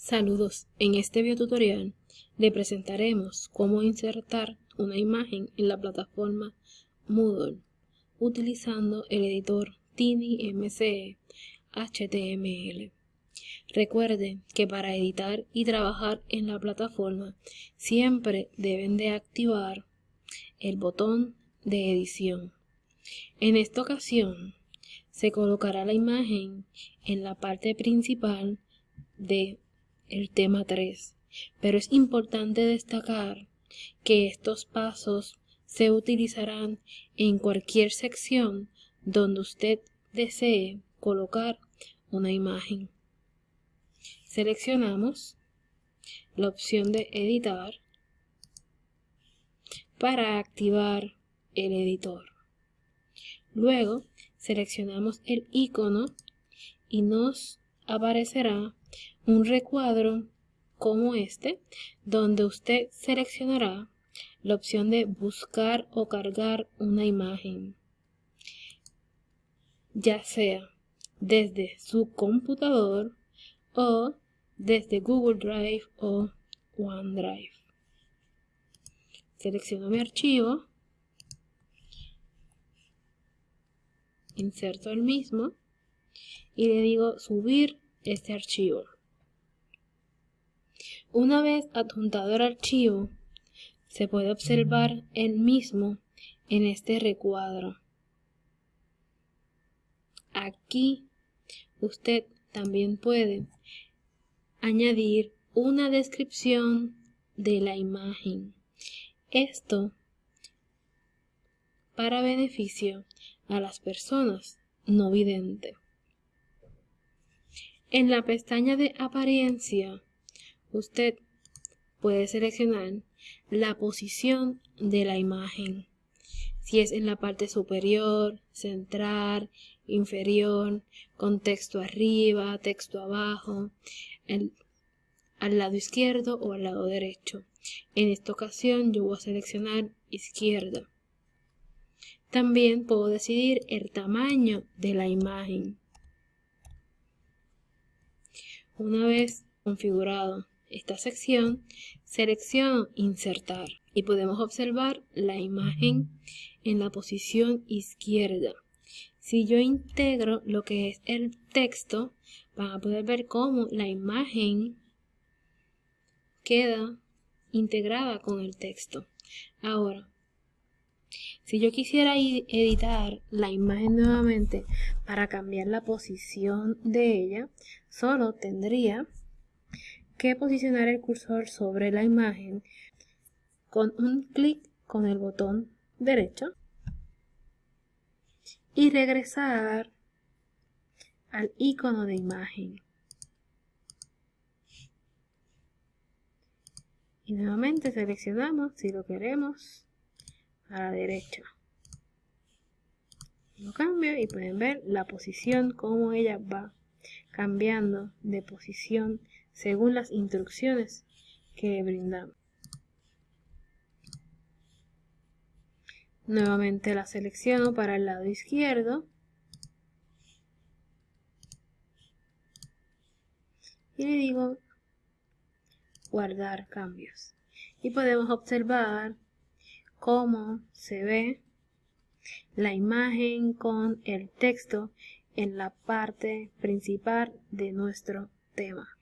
Saludos, en este video tutorial le presentaremos cómo insertar una imagen en la plataforma Moodle utilizando el editor TinyMCE HTML. Recuerden que para editar y trabajar en la plataforma siempre deben de activar el botón de edición. En esta ocasión se colocará la imagen en la parte principal de el tema 3, pero es importante destacar que estos pasos se utilizarán en cualquier sección donde usted desee colocar una imagen. Seleccionamos la opción de editar para activar el editor. Luego seleccionamos el icono y nos aparecerá un recuadro como este, donde usted seleccionará la opción de buscar o cargar una imagen, ya sea desde su computador o desde Google Drive o OneDrive. Selecciono mi archivo, inserto el mismo y le digo subir este archivo. Una vez adjuntado el archivo, se puede observar el mismo en este recuadro. Aquí usted también puede añadir una descripción de la imagen. Esto para beneficio a las personas no videntes. En la pestaña de apariencia usted puede seleccionar la posición de la imagen. Si es en la parte superior, central, inferior, con texto arriba, texto abajo, al lado izquierdo o al lado derecho. En esta ocasión yo voy a seleccionar izquierda. También puedo decidir el tamaño de la imagen. Una vez configurado esta sección, selecciono insertar y podemos observar la imagen en la posición izquierda. Si yo integro lo que es el texto, van a poder ver cómo la imagen queda integrada con el texto. Ahora, si yo quisiera editar la imagen nuevamente para cambiar la posición de ella, solo tendría que posicionar el cursor sobre la imagen con un clic con el botón derecho y regresar al icono de imagen. Y nuevamente seleccionamos si lo queremos a la derecha. Lo cambio y pueden ver la posición, cómo ella va cambiando de posición según las instrucciones que brindamos. Nuevamente la selecciono para el lado izquierdo. Y le digo guardar cambios. Y podemos observar cómo se ve la imagen con el texto en la parte principal de nuestro tema.